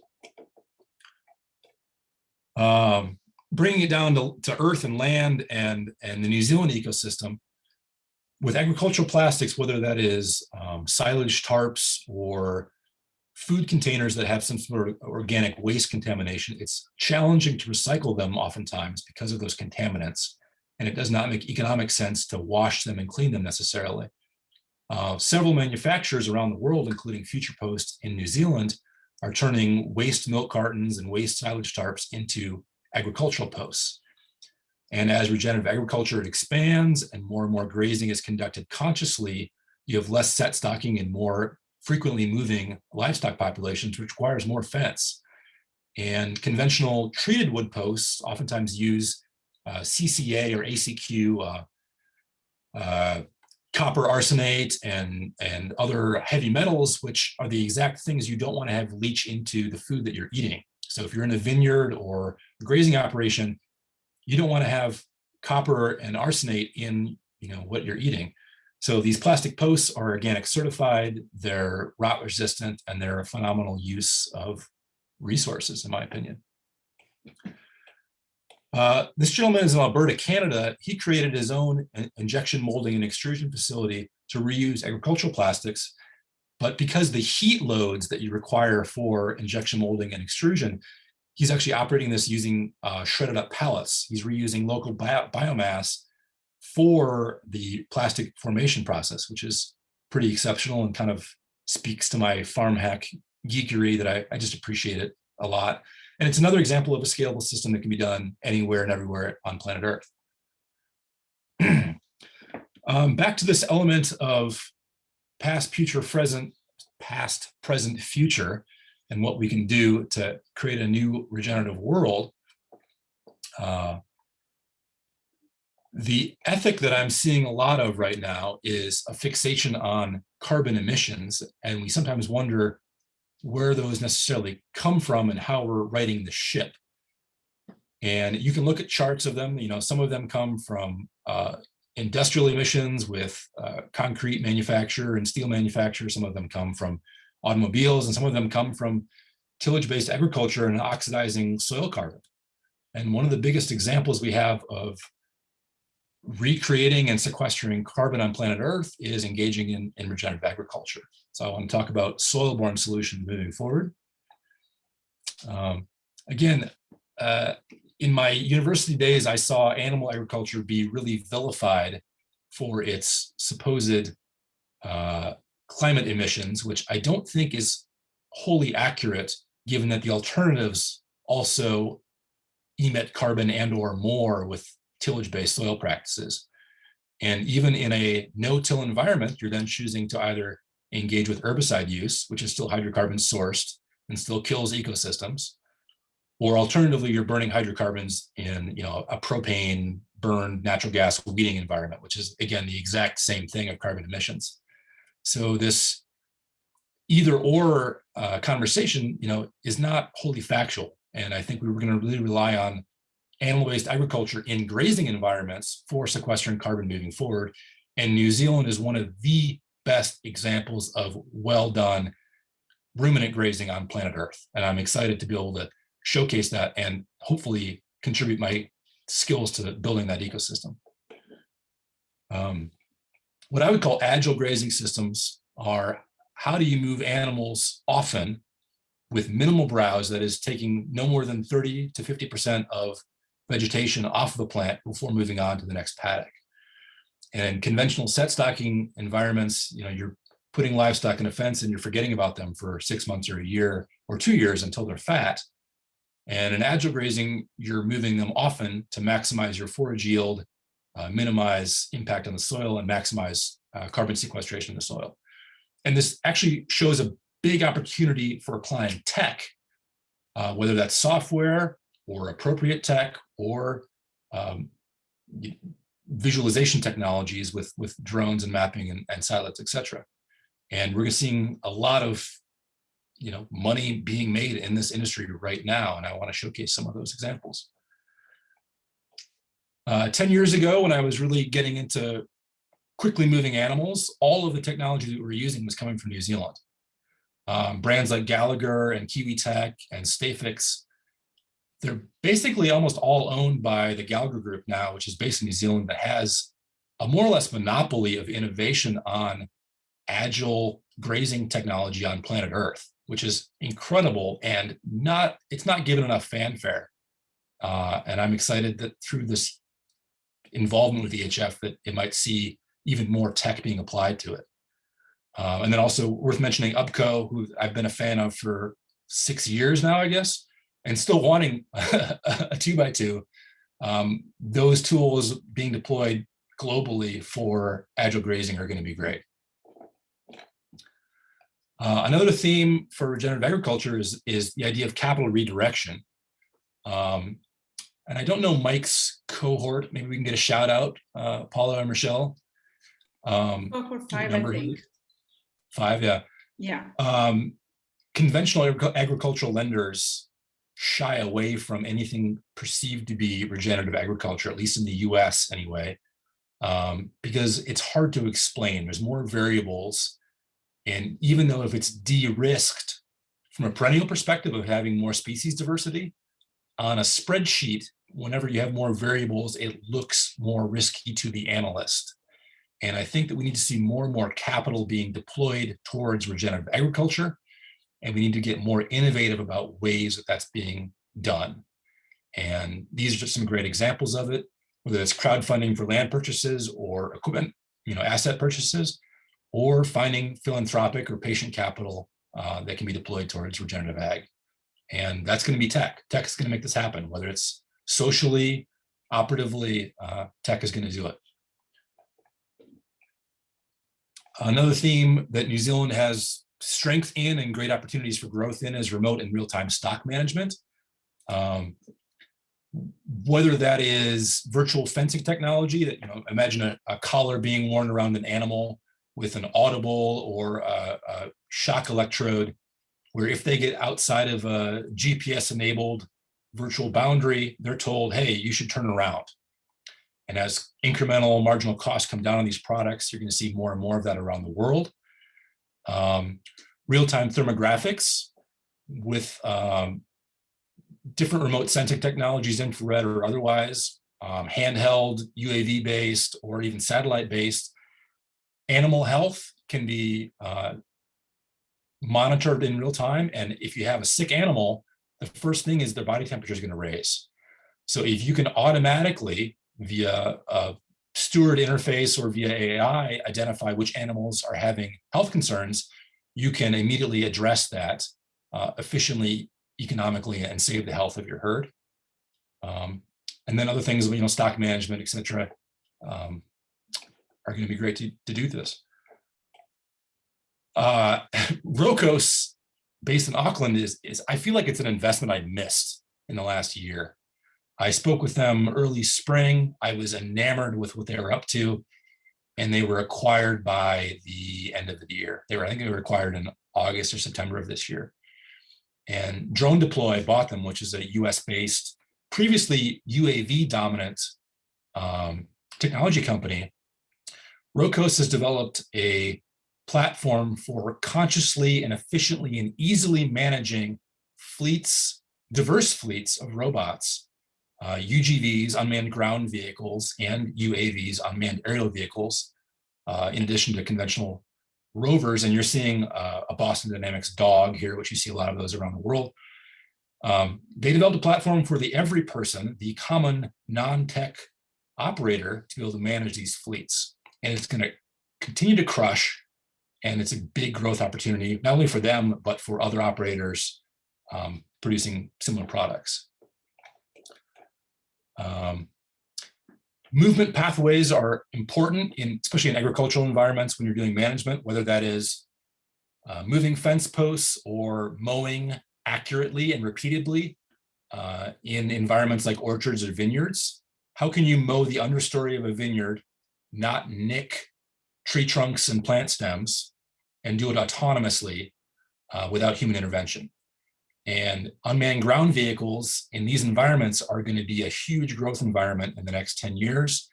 Um, bringing it down to, to earth and land and, and the New Zealand ecosystem, with agricultural plastics, whether that is um, silage tarps or food containers that have some sort of organic waste contamination, it's challenging to recycle them oftentimes because of those contaminants. And it does not make economic sense to wash them and clean them necessarily. Uh, several manufacturers around the world, including Future Post in New Zealand, are turning waste milk cartons and waste silage tarps into agricultural posts. And as regenerative agriculture expands and more and more grazing is conducted consciously, you have less set stocking and more frequently moving livestock populations, which requires more fence. And conventional treated wood posts oftentimes use uh, CCA or ACQ, uh, uh, copper arsenate and, and other heavy metals, which are the exact things you don't want to have leach into the food that you're eating. So if you're in a vineyard or a grazing operation, you don't want to have copper and arsenate in you know, what you're eating. So these plastic posts are organic certified, they're rot resistant, and they're a phenomenal use of resources, in my opinion. Uh, this gentleman is in Alberta, Canada. He created his own injection molding and extrusion facility to reuse agricultural plastics. But because the heat loads that you require for injection molding and extrusion, he's actually operating this using uh, shredded up pallets. He's reusing local bio biomass for the plastic formation process, which is pretty exceptional and kind of speaks to my farm hack geekery that I, I just appreciate it a lot. And it's another example of a scalable system that can be done anywhere and everywhere on planet Earth. um, back to this element of past, future, present, past, present, future, and what we can do to create a new regenerative world. Uh, the ethic that I'm seeing a lot of right now is a fixation on carbon emissions. And we sometimes wonder where those necessarily come from and how we're righting the ship. And you can look at charts of them, you know, some of them come from uh, industrial emissions with uh, concrete manufacture and steel manufacture. Some of them come from automobiles and some of them come from tillage-based agriculture and oxidizing soil carbon. And one of the biggest examples we have of recreating and sequestering carbon on planet Earth is engaging in, in regenerative agriculture. So I want to talk about soil-borne solutions moving forward. Um, again, uh, in my university days, I saw animal agriculture be really vilified for its supposed uh, climate emissions, which I don't think is wholly accurate, given that the alternatives also emit carbon and or more with tillage-based soil practices. And even in a no-till environment, you're then choosing to either engage with herbicide use, which is still hydrocarbon sourced and still kills ecosystems, or alternatively, you're burning hydrocarbons in you know, a propane burned natural gas weeding environment, which is again, the exact same thing of carbon emissions. So this either or uh, conversation, you know, is not wholly factual. And I think we were going to really rely on animal-based agriculture in grazing environments for sequestering carbon moving forward. And New Zealand is one of the best examples of well done ruminant grazing on planet Earth. And I'm excited to be able to showcase that and hopefully contribute my skills to building that ecosystem. Um, what I would call agile grazing systems are how do you move animals often with minimal browse that is taking no more than 30 to 50% of vegetation off of the plant before moving on to the next paddock. And in conventional set stocking environments, you know, you're putting livestock in a fence and you're forgetting about them for six months or a year or two years until they're fat. And in agile grazing, you're moving them often to maximize your forage yield, uh, minimize impact on the soil and maximize uh, carbon sequestration in the soil. And this actually shows a big opportunity for applying tech, uh, whether that's software or appropriate tech or um, visualization technologies with, with drones and mapping and, and satellites, et cetera. And we're seeing a lot of you know, money being made in this industry right now, and I want to showcase some of those examples. Uh, 10 years ago, when I was really getting into quickly moving animals, all of the technology that we were using was coming from New Zealand. Um, brands like Gallagher and Kiwi Tech and Stafix, they're basically almost all owned by the Gallagher Group now, which is based in New Zealand, that has a more or less monopoly of innovation on agile grazing technology on planet Earth, which is incredible and not it's not given enough fanfare. Uh, and I'm excited that through this involvement with EHF that it might see even more tech being applied to it. Uh, and then also worth mentioning UPCO, who I've been a fan of for six years now, I guess, and still wanting a two by two. Um, those tools being deployed globally for agile grazing are going to be great. Uh, another theme for regenerative agriculture is, is the idea of capital redirection. Um, and I don't know Mike's cohort. Maybe we can get a shout out, uh, Paula or Michelle. Um, cohort five, I think. Five, yeah. Yeah. Um, conventional agricultural lenders shy away from anything perceived to be regenerative agriculture, at least in the US anyway, um, because it's hard to explain. There's more variables and even though if it's de-risked from a perennial perspective of having more species diversity, on a spreadsheet, whenever you have more variables, it looks more risky to the analyst. And I think that we need to see more and more capital being deployed towards regenerative agriculture. And we need to get more innovative about ways that that's being done. And these are just some great examples of it, whether it's crowdfunding for land purchases or equipment, you know, asset purchases, or finding philanthropic or patient capital uh, that can be deployed towards regenerative ag. And that's going to be tech. Tech is going to make this happen, whether it's socially, operatively, uh, tech is going to do it. Another theme that New Zealand has strength in and great opportunities for growth in is remote and real-time stock management. Um, whether that is virtual fencing technology that, you know, imagine a, a collar being worn around an animal with an audible or a, a shock electrode, where if they get outside of a GPS enabled virtual boundary, they're told, hey, you should turn around. And as incremental marginal costs come down on these products, you're going to see more and more of that around the world. Um, Real-time thermographics with um, different remote sensing technologies, infrared or otherwise, um, handheld, UAV-based, or even satellite-based, animal health can be uh, monitored in real time. And if you have a sick animal, the first thing is their body temperature is going to raise. So if you can automatically via a steward interface or via AI identify which animals are having health concerns, you can immediately address that uh, efficiently, economically, and save the health of your herd. Um, and then other things, you know, stock management, et cetera. Um, are going to be great to, to do this. Uh, Rocos, based in Auckland, is, is I feel like it's an investment I missed in the last year. I spoke with them early spring. I was enamored with what they were up to. And they were acquired by the end of the year. They were, I think they were acquired in August or September of this year. And DroneDeploy bought them, which is a US based, previously UAV dominant um, technology company. Rocos has developed a platform for consciously and efficiently and easily managing fleets, diverse fleets of robots, uh, UGVs, unmanned ground vehicles, and UAVs, unmanned aerial vehicles, uh, in addition to conventional rovers. And you're seeing uh, a Boston Dynamics dog here, which you see a lot of those around the world. Um, they developed a platform for the every person, the common non-tech operator to be able to manage these fleets. And it's going to continue to crush. And it's a big growth opportunity, not only for them, but for other operators um, producing similar products. Um, movement pathways are important in, especially in agricultural environments when you're doing management, whether that is uh, moving fence posts or mowing accurately and repeatedly uh, in environments like orchards or vineyards. How can you mow the understory of a vineyard, not nick tree trunks and plant stems, and do it autonomously uh, without human intervention? And unmanned ground vehicles in these environments are going to be a huge growth environment in the next 10 years.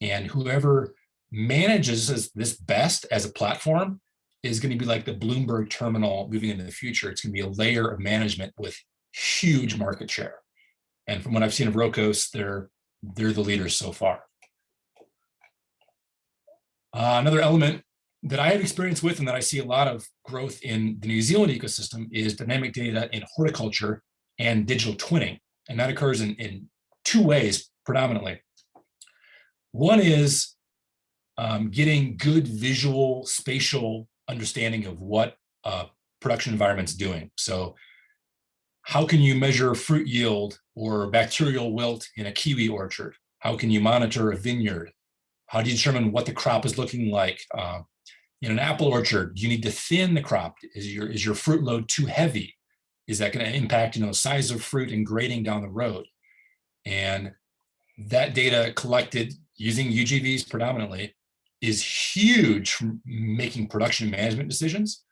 And whoever manages this best as a platform is going to be like the Bloomberg terminal moving into the future. It's going to be a layer of management with huge market share. And from what I've seen of Rocos, they're, they're the leaders so far. Uh, another element that I have experience with and that I see a lot of growth in the New Zealand ecosystem is dynamic data in horticulture and digital twinning. And that occurs in, in two ways predominantly. One is um, getting good visual spatial understanding of what uh, production environment's doing. So how can you measure fruit yield or bacterial wilt in a kiwi orchard? How can you monitor a vineyard? How do you determine what the crop is looking like? Uh, in an apple orchard, you need to thin the crop. Is your, is your fruit load too heavy? Is that going to impact, you know, size of fruit and grading down the road? And that data collected using UGVs predominantly is huge for making production management decisions.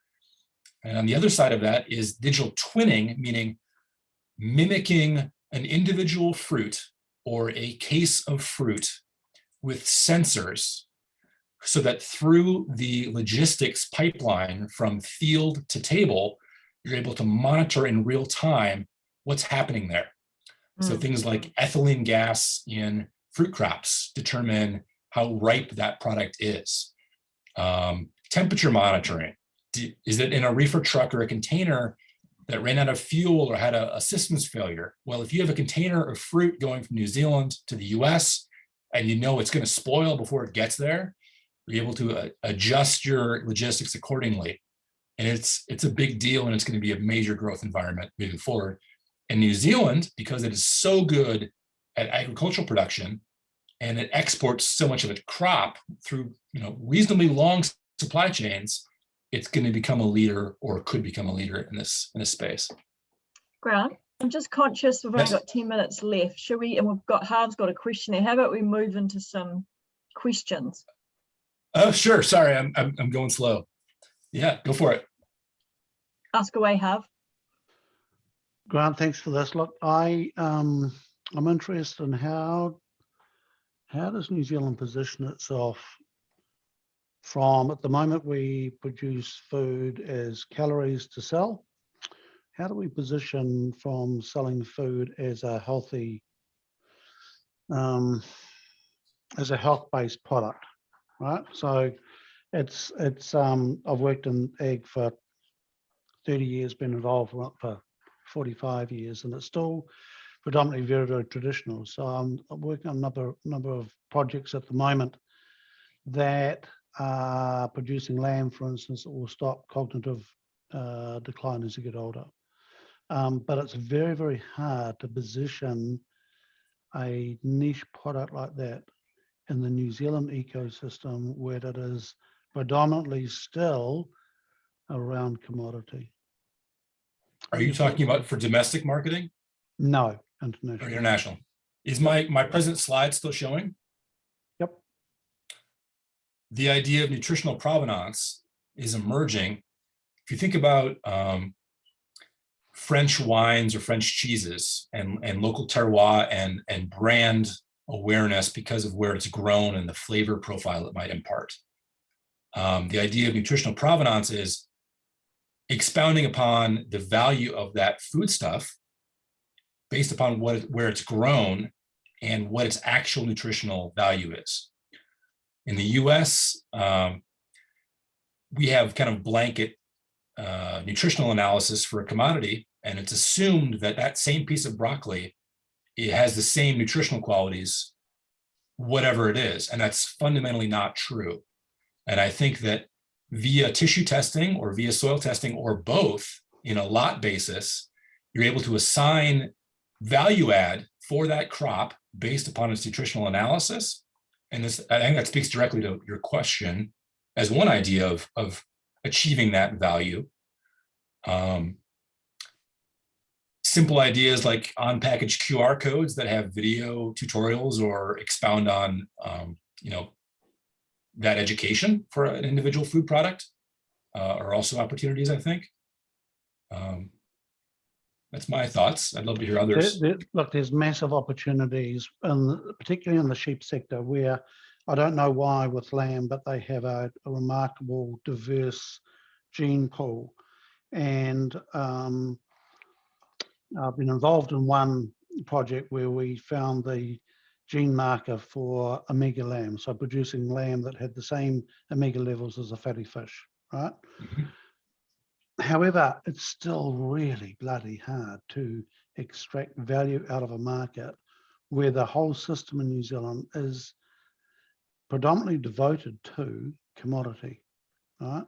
And on the other side of that is digital twinning, meaning mimicking an individual fruit or a case of fruit with sensors so that through the logistics pipeline from field to table, you're able to monitor in real time what's happening there. Mm. So things like ethylene gas in fruit crops determine how ripe that product is. Um, temperature monitoring. Is it in a reefer truck or a container that ran out of fuel or had a, a systems failure? Well, if you have a container of fruit going from New Zealand to the US and you know it's going to spoil before it gets there, be able to uh, adjust your logistics accordingly. And it's it's a big deal and it's going to be a major growth environment moving forward. And New Zealand, because it is so good at agricultural production and it exports so much of its crop through you know reasonably long supply chains, it's going to become a leader or could become a leader in this in this space. Grant, I'm just conscious we've only got 10 minutes left. Should we, and we've got Harv's got a question there. How about we move into some questions? Oh, sure. Sorry, I'm, I'm, I'm going slow. Yeah, go for it. Ask away, Harv. Grant, thanks for this. Look, I um, I'm interested in how how does New Zealand position itself from at the moment we produce food as calories to sell. How do we position from selling food as a healthy um, as a health-based product? Right? So it's it's um I've worked in ag for 30 years, been involved for, for 45 years, and it's still predominantly very, very traditional. So I'm, I'm working on a number, number of projects at the moment that are producing lamb, for instance, that will stop cognitive uh, decline as you get older. Um, but it's very, very hard to position a niche product like that in the New Zealand ecosystem where it is predominantly still around commodity. Are you talking about for domestic marketing? No, or international. international? Is my, my present slide still showing? Yep. The idea of nutritional provenance is emerging. If you think about um, French wines or French cheeses and, and local terroir and, and brand awareness because of where it's grown and the flavor profile it might impart. Um, the idea of nutritional provenance is expounding upon the value of that foodstuff based upon what where it's grown and what its actual nutritional value is. In the US, um, we have kind of blanket uh, nutritional analysis for a commodity, and it's assumed that that same piece of broccoli it has the same nutritional qualities, whatever it is, and that's fundamentally not true. And I think that via tissue testing or via soil testing or both in a lot basis, you're able to assign value add for that crop based upon its nutritional analysis. And this, I think that speaks directly to your question as one idea of, of achieving that value. Um, simple ideas like on-package QR codes that have video tutorials or expound on, um, you know, that education for an individual food product uh, are also opportunities, I think. Um, that's my thoughts. I'd love to hear There- others. there- Look, there's massive opportunities, and particularly in the sheep sector where I don't know why with lamb, but they have a, a remarkable diverse gene pool. And um, I've been involved in one project where we found the gene marker for omega lamb, so producing lamb that had the same omega levels as a fatty fish, right? Mhm. However, it's still really bloody hard to extract value out of a market where the whole system in New Zealand is predominantly devoted to commodity, right?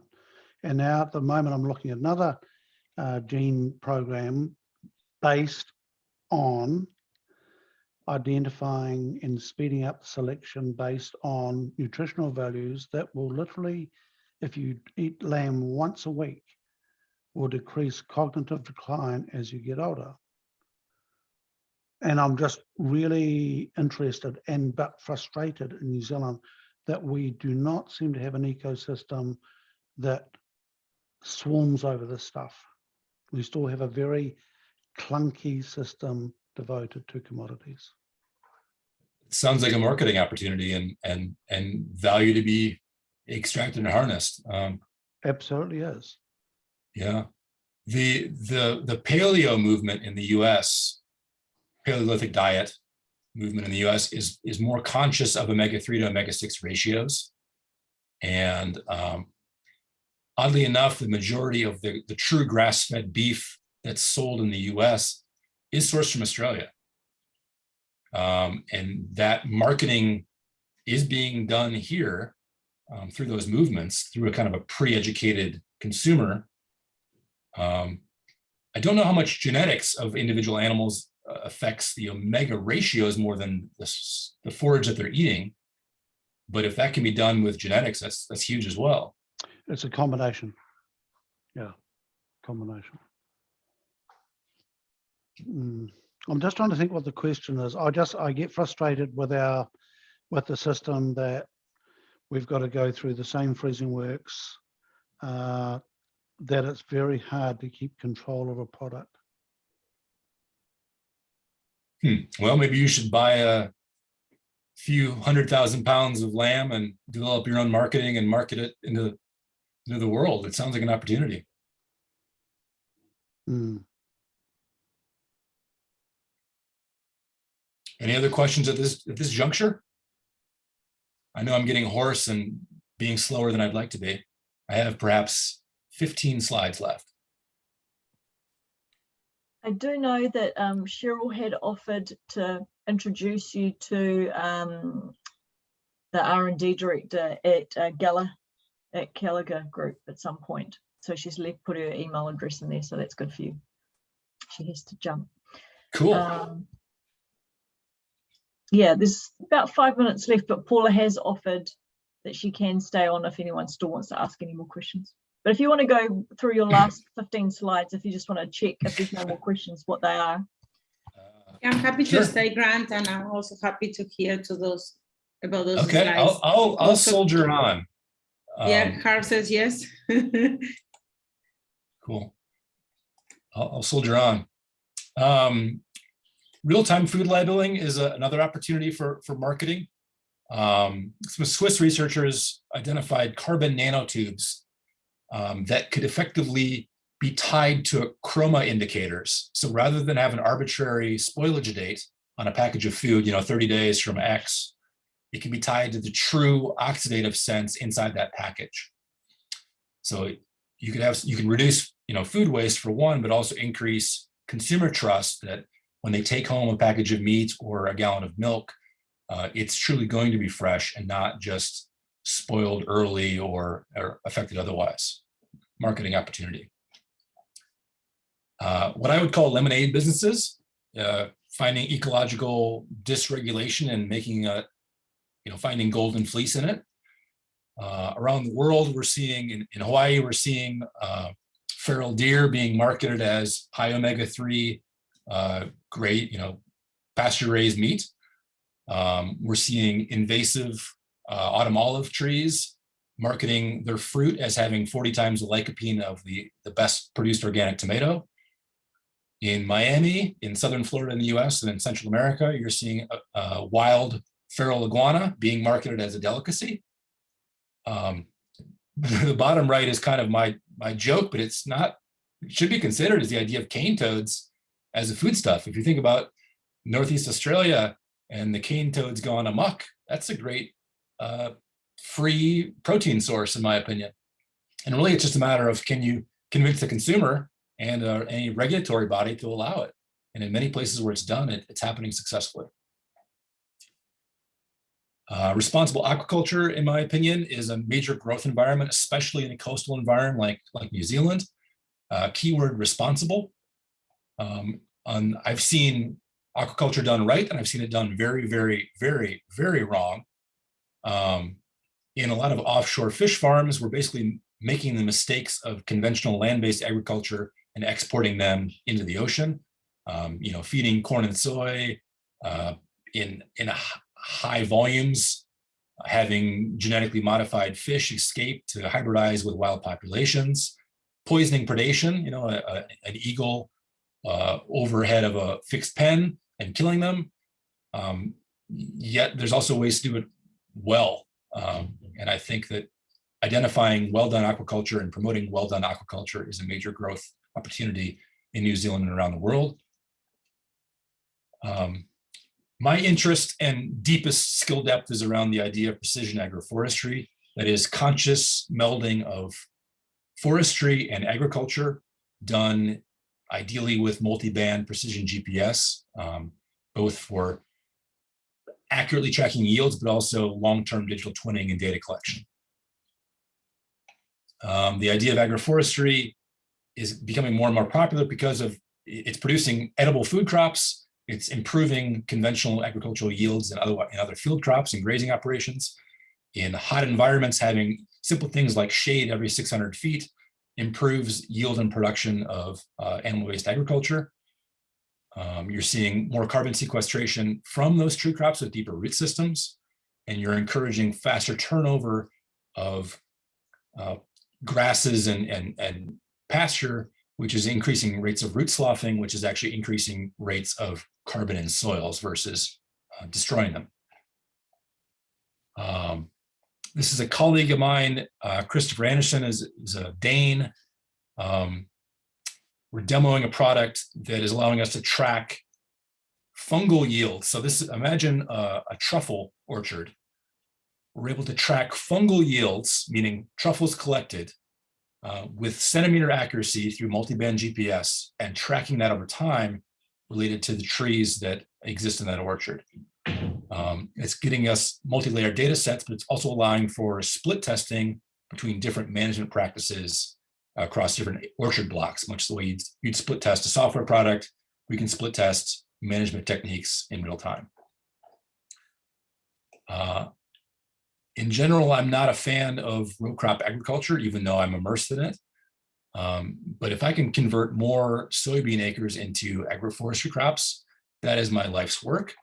And now at the moment, I'm looking at another uh, gene program based on identifying and speeding up selection based on nutritional values that will literally, if you eat lamb once a week, will decrease cognitive decline as you get older. And I'm just really interested and but frustrated in New Zealand that we do not seem to have an ecosystem that swarms over this stuff. We still have a very clunky system devoted to commodities. sounds like a marketing opportunity and and and value to be extracted and harnessed. Um, Absolutely is. yeah, the the the paleo movement in the U.S. Paleolithic diet movement in the U.S. is is more conscious of omega three to omega six ratios, and um, oddly enough, the majority of the the true grass fed beef that's sold in the U.S. is sourced from Australia. Um, and that marketing is being done here um, through those movements, through a kind of a pre-educated consumer. Um, I don't know how much genetics of individual animals uh, affects the omega ratios more than the, the forage that they're eating. But if that can be done with genetics, that's that's huge as well. It's a combination. Yeah, combination. Mm, I'm just trying to think what the question is. I just, I get frustrated with our, with the system that we've got to go through the same freezing works, uh, that it's very hard to keep control of a product. Hmm. Well, maybe you should buy a few hundred thousand pounds of lamb and develop your own marketing and market it into, into the world. It sounds like an opportunity. Mm. Any other questions at this, at this juncture? I know I'm getting hoarse and being slower than I'd like to be. I have perhaps 15 slides left. I do know that um, Cheryl had offered to introduce you to um, the R and D director at uh, Gala, at Gallagher Group at some point. So she's left, put her email address in there, so that's good for you. She has to jump. Cool. Um, yeah, there's about five minutes left, but Paula has offered that she can stay on if anyone still wants to ask any more questions. But if you want to go through your last 15 slides, if you just want to check if there's no more questions, what they are. I'm happy Sure. to stay, Grant, and I'm also happy to hear to those about those Okay, I'll. I'll, I'll Also- soldier on. Yeah, Um, Carl says yes. Cool. I'll, I'll soldier on. Um, real-time food labeling is a- another opportunity for, for marketing. Um, some Swiss researchers identified carbon nanotubes um, that could effectively be tied to chroma indicators. So rather than have an arbitrary spoilage date on a package of food, you know, 30 days from X, it can be tied to the true oxidative sense inside that package. So you could have, you can reduce, you know, food waste for one, but also increase consumer trust that when they take home a package of meat or a gallon of milk, uh, it's truly going to be fresh and not just spoiled early or, or affected otherwise. Marketing opportunity. Uh, what I would call lemonade businesses, uh, finding ecological dysregulation and making a, you know, finding golden fleece in it. Uh, around the world, we're seeing in, in Hawaii, we're seeing uh, feral deer being marketed as high omega-3, uh, great, you know, pasture-raised meat. Um, we're seeing invasive uh, autumn olive trees marketing their fruit as having 40 times the lycopene of the, the best produced organic tomato. In Miami, in southern Florida in the US and in Central America, you're seeing a, a wild feral iguana being marketed as a delicacy. Um, the bottom right is kind of my my joke, but it's not. It should be considered as the idea of cane toads as a foodstuff. If you think about Northeast Australia and the cane toads gone amok, that's a great uh, free protein source, in my opinion. And really, it's just a matter of can you convince the consumer and uh, any regulatory body to allow it. And in many places where it's done, it, it's happening successfully. Uh, responsible aquaculture, in my opinion, is a major growth environment, especially in a coastal environment like, like New Zealand. Uh, keyword responsible. Um, on, I've seen aquaculture done right, and I've seen it done very, very, very, very wrong. Um, in a lot of offshore fish farms, we're basically making the mistakes of conventional land-based agriculture and exporting them into the ocean. Um, you know, feeding corn and soy uh, in in high volumes, having genetically modified fish escape to hybridize with wild populations, poisoning predation, you know, a, a, an eagle uh, overhead of a fixed pen and killing them. Um, yet there's also ways to do it well. Um, and I think that identifying well-done aquaculture and promoting well-done aquaculture is a major growth opportunity in New Zealand and around the world. Um, my interest and deepest skill depth is around the idea of precision agroforestry, that is conscious melding of forestry and agriculture done ideally with multi-band precision GPS, um, both for accurately tracking yields, but also long-term digital twinning and data collection. Um, the idea of agroforestry is becoming more and more popular because of it's producing edible food crops, it's improving conventional agricultural yields and other, in other field crops and grazing operations. In hot environments, having simple things like shade every 600 feet improves yield and production of uh, animal-based agriculture. Um, you're seeing more carbon sequestration from those tree crops with deeper root systems, and you're encouraging faster turnover of uh, grasses and, and, and pasture, which is increasing rates of root sloughing, which is actually increasing rates of carbon in soils versus uh, destroying them. Um, this is a colleague of mine, uh, Christopher Anderson is, is a Dane. Um, we're demoing a product that is allowing us to track fungal yields. So this, imagine a, a truffle orchard. We're able to track fungal yields, meaning truffles collected uh, with centimeter accuracy through multi-band GPS and tracking that over time related to the trees that exist in that orchard. Um, it's getting us multi-layered data sets, but it's also allowing for split testing between different management practices across different orchard blocks, much the way you'd, you'd split test a software product, we can split test management techniques in real time. Uh, in general, I'm not a fan of row crop agriculture, even though I'm immersed in it. Um, but if I can convert more soybean acres into agroforestry crops, that is my life's work.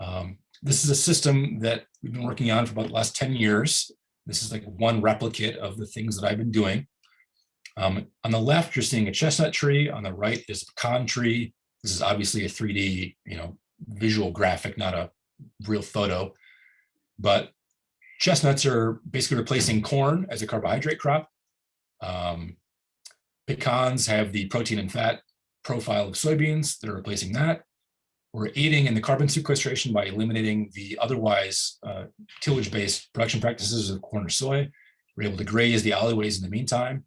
Um, this is a system that we've been working on for about the last 10 years. This is like one replicate of the things that I've been doing. Um, on the left, you're seeing a chestnut tree. On the right is a pecan tree. This is obviously a 3D, you know, visual graphic, not a real photo. But chestnuts are basically replacing corn as a carbohydrate crop. Um, pecans have the protein and fat profile of soybeans They're replacing that. We're aiding in the carbon sequestration by eliminating the otherwise uh, tillage-based production practices of corn or soy. We're able to graze the alleyways in the meantime.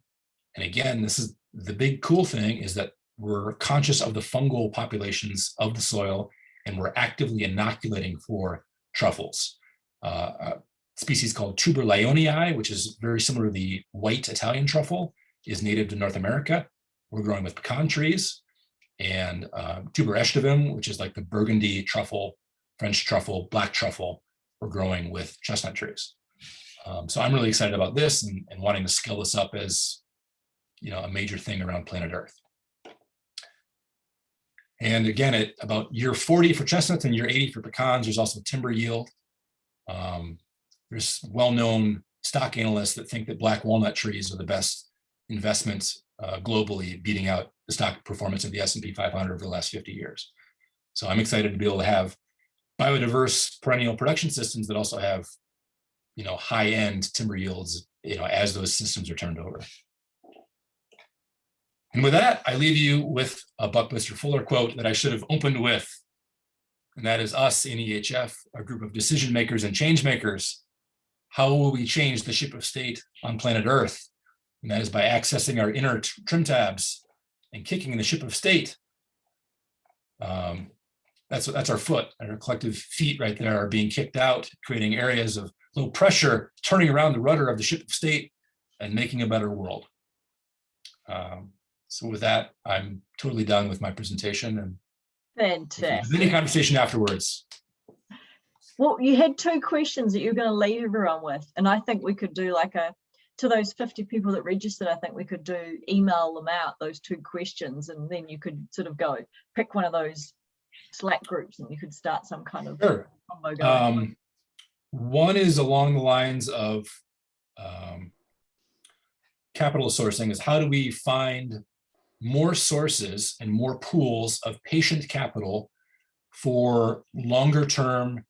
And again, this is the big cool thing is that we're conscious of the fungal populations of the soil and we're actively inoculating for truffles. Uh, a species called Tuber lyonii, which is very similar to the white Italian truffle, is native to North America. We're growing with pecan trees and uh, Tuber aestivum, which is like the burgundy truffle, French truffle, black truffle, we're growing with chestnut trees. Um, so I'm really excited about this and, and wanting to scale this up as you know, a major thing around planet Earth. And again, at about year 40 for chestnuts and year 80 for pecans, there's also timber yield. Um, there's well-known stock analysts that think that black walnut trees are the best investments uh, globally, beating out the stock performance of the S&P 500 over the last 50 years. So I'm excited to be able to have biodiverse perennial production systems that also have, you know, high-end timber yields, you know, as those systems are turned over. And with that, I leave you with a Buckminster Fuller quote that I should have opened with. And that is us in EHF, a group of decision makers and change makers. How will we change the ship of state on planet Earth? And that is by accessing our inner trim tabs and kicking the ship of state. Um, that's, that's our foot, our collective feet right there are being kicked out, creating areas of low pressure, turning around the rudder of the ship of state and making a better world. Um, so with that, I'm totally done with my presentation and Fantastic. any conversation afterwards. Well, you had two questions that you're going to leave everyone with, and I think we could do like a, to those 50 people that registered, I think we could do email them out those two questions, and then you could sort of go pick one of those Slack groups and you could start some kind of Sure. combo going. Um, one is along the lines of um, capital sourcing is how do we find more sources and more pools of patient capital for longer term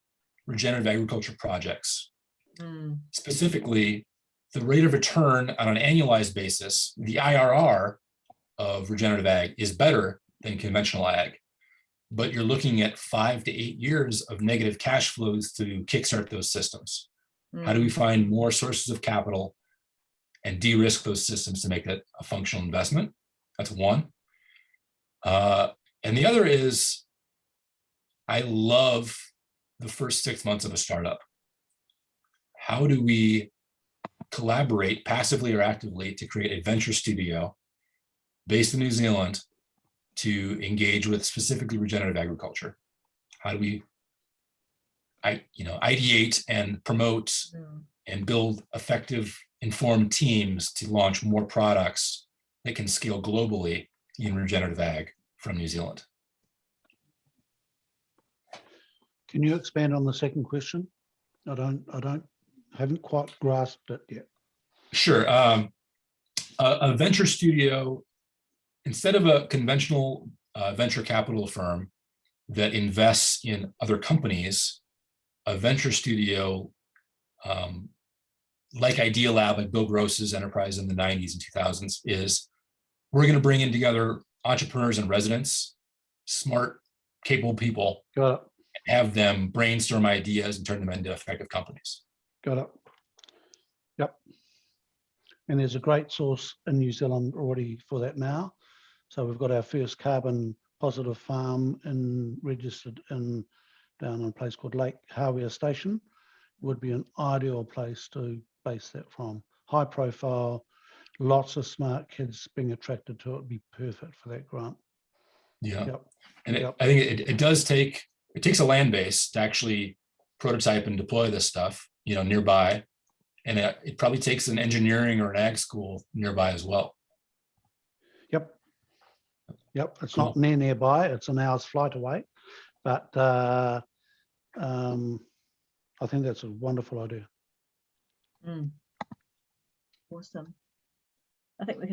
regenerative agriculture projects. Mm, Specifically, the rate of return on an annualized basis, the IRR of regenerative ag is better than conventional ag. But you're looking at five to eight years of negative cash flows to kickstart those systems. How do mm, we find more sources of capital and de-risk those systems to make that a functional investment? That's one. Uh, and the other is, I love the first six months of a startup. How do we collaborate passively or actively to create a venture studio based in New Zealand to engage with specifically regenerative agriculture? How do we I, you know, ideate and promote mm. and build effective informed teams to launch more products that can scale globally in regenerative ag from New Zealand. Can you expand on the second question? I don't, I don't, haven't quite grasped it yet. Sure. Um, a, a venture studio, instead of a conventional uh, venture capital firm that invests in other companies, a venture studio um, like Idealab, like Bill Gross's enterprise in the 90s and 2000s is we're going to bring in together entrepreneurs and residents, smart, capable people, have them brainstorm ideas and turn them into effective companies. Got it. Yep. And there's a great source in New Zealand already for that now. So we've got our first carbon positive farm in registered in down in a place called Lake Hawea Station. Would be an ideal place to base that from. High profile, lots of smart kids being attracted to it, would be perfect for that grant. Yeah. Yep. And it, Yep. I think it, it does take, it takes a land base to actually prototype and deploy this stuff, you know, nearby. And it, it probably takes an engineering or an ag school nearby as well. Yep. Yep, it's not near nearby, it's an hour's flight away, but uh, um, I think that's a wonderful idea. Mm. Awesome. I think we can